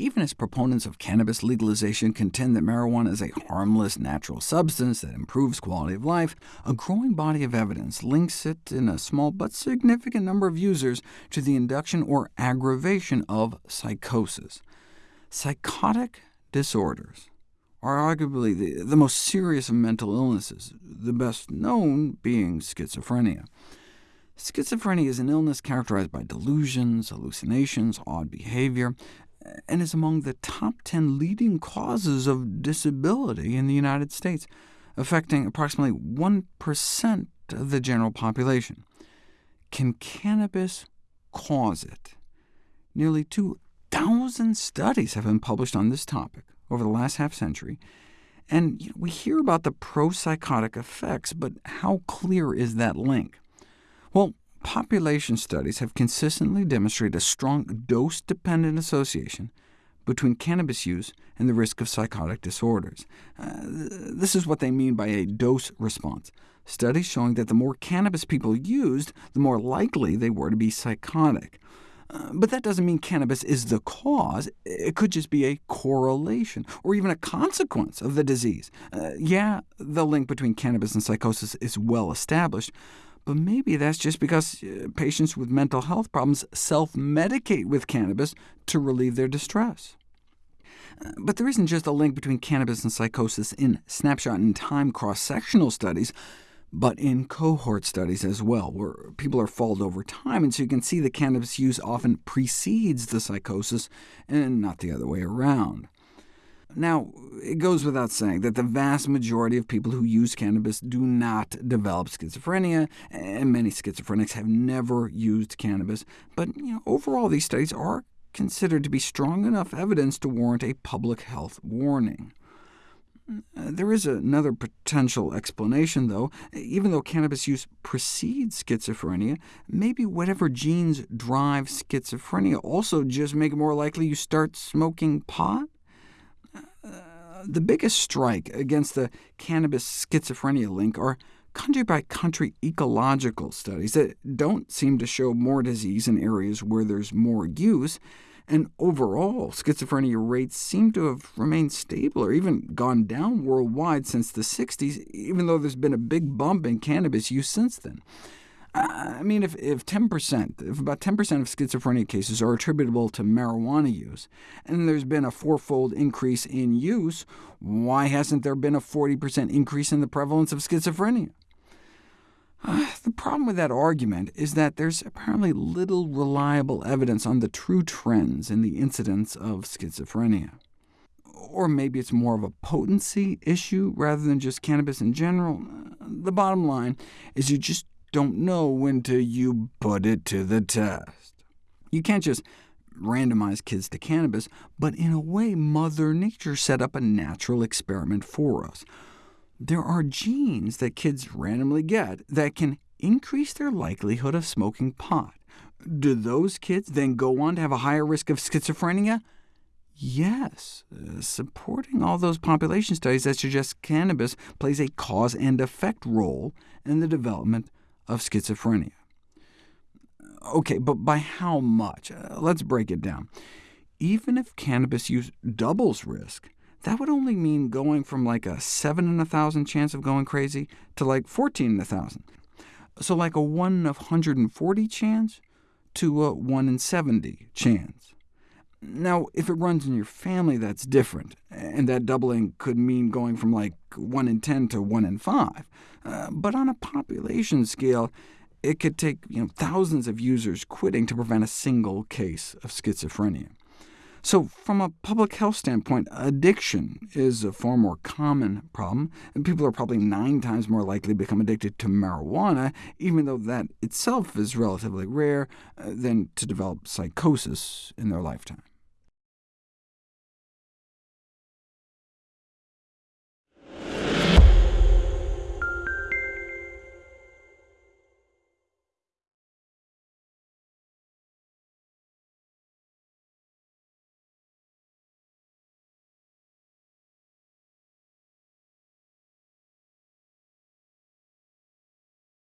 Even as proponents of cannabis legalization contend that marijuana is a harmless natural substance that improves quality of life, a growing body of evidence links it in a small but significant number of users to the induction or aggravation of psychosis. Psychotic disorders are arguably the, the most serious of mental illnesses, the best known being schizophrenia. Schizophrenia is an illness characterized by delusions, hallucinations, odd behavior, and is among the top 10 leading causes of disability in the United States, affecting approximately 1% of the general population. Can cannabis cause it? Nearly 2,000 studies have been published on this topic over the last half-century, and you know, we hear about the pro-psychotic effects, but how clear is that link? Well, population studies have consistently demonstrated a strong dose-dependent association between cannabis use and the risk of psychotic disorders. Uh, this is what they mean by a dose response, studies showing that the more cannabis people used, the more likely they were to be psychotic. Uh, but that doesn't mean cannabis is the cause. It could just be a correlation, or even a consequence of the disease. Uh, yeah, the link between cannabis and psychosis is well established, but maybe that's just because uh, patients with mental health problems self-medicate with cannabis to relieve their distress. Uh, but there isn't just a link between cannabis and psychosis in snapshot-in-time cross-sectional studies, but in cohort studies as well, where people are followed over time, and so you can see the cannabis use often precedes the psychosis, and not the other way around. Now, it goes without saying that the vast majority of people who use cannabis do not develop schizophrenia, and many schizophrenics have never used cannabis, but you know, overall these studies are considered to be strong enough evidence to warrant a public health warning. Uh, there is another potential explanation, though. Even though cannabis use precedes schizophrenia, maybe whatever genes drive schizophrenia also just make it more likely you start smoking pot? The biggest strike against the cannabis schizophrenia link are country-by-country -country ecological studies that don't seem to show more disease in areas where there's more use, and overall, schizophrenia rates seem to have remained stable or even gone down worldwide since the 60s, even though there's been a big bump in cannabis use since then. I mean, if, if 10%, if about 10% of schizophrenia cases are attributable to marijuana use, and there's been a fourfold increase in use, why hasn't there been a 40% increase in the prevalence of schizophrenia? The problem with that argument is that there's apparently little reliable evidence on the true trends in the incidence of schizophrenia. Or maybe it's more of a potency issue rather than just cannabis in general. The bottom line is you just don't know to you put it to the test. You can't just randomize kids to cannabis, but in a way Mother Nature set up a natural experiment for us. There are genes that kids randomly get that can increase their likelihood of smoking pot. Do those kids then go on to have a higher risk of schizophrenia? Yes, supporting all those population studies that suggest cannabis plays a cause and effect role in the development of schizophrenia. OK, but by how much? Uh, let's break it down. Even if cannabis use doubles risk, that would only mean going from like a 7 in a 1,000 chance of going crazy to like 14 in a 1,000. So like a 1 of 140 chance to a 1 in 70 chance. Now, if it runs in your family, that's different, and that doubling could mean going from like 1 in 10 to 1 in 5. Uh, but on a population scale, it could take you know, thousands of users quitting to prevent a single case of schizophrenia. So from a public health standpoint, addiction is a far more common problem, and people are probably nine times more likely to become addicted to marijuana, even though that itself is relatively rare, uh, than to develop psychosis in their lifetime.